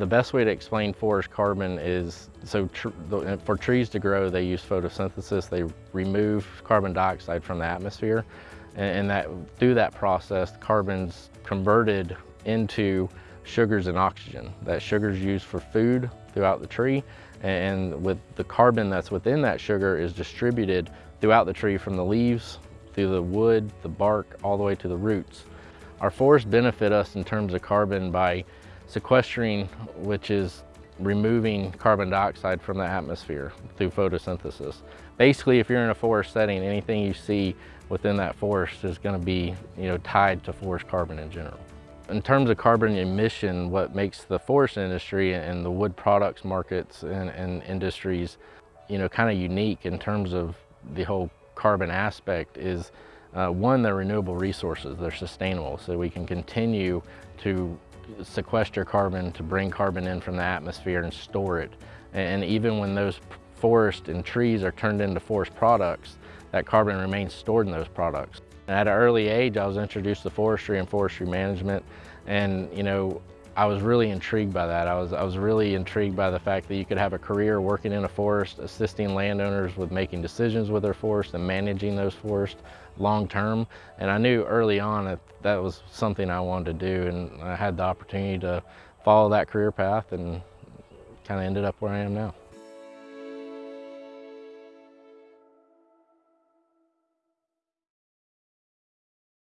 The best way to explain forest carbon is, so tr for trees to grow, they use photosynthesis. They remove carbon dioxide from the atmosphere. And, and that through that process, carbon's converted into sugars and oxygen. That sugar is used for food throughout the tree. And with the carbon that's within that sugar is distributed throughout the tree from the leaves, through the wood, the bark, all the way to the roots. Our forests benefit us in terms of carbon by sequestering, which is removing carbon dioxide from the atmosphere through photosynthesis. Basically, if you're in a forest setting, anything you see within that forest is going to be you know, tied to forest carbon in general. In terms of carbon emission, what makes the forest industry and the wood products markets and, and industries you know, kind of unique in terms of the whole carbon aspect is uh, one, they're renewable resources, they're sustainable, so we can continue to sequester carbon to bring carbon in from the atmosphere and store it. And even when those forests and trees are turned into forest products, that carbon remains stored in those products. At an early age, I was introduced to forestry and forestry management, and you know, I was really intrigued by that. I was, I was really intrigued by the fact that you could have a career working in a forest, assisting landowners with making decisions with their forest and managing those forests long term. And I knew early on that that was something I wanted to do and I had the opportunity to follow that career path and kind of ended up where I am now.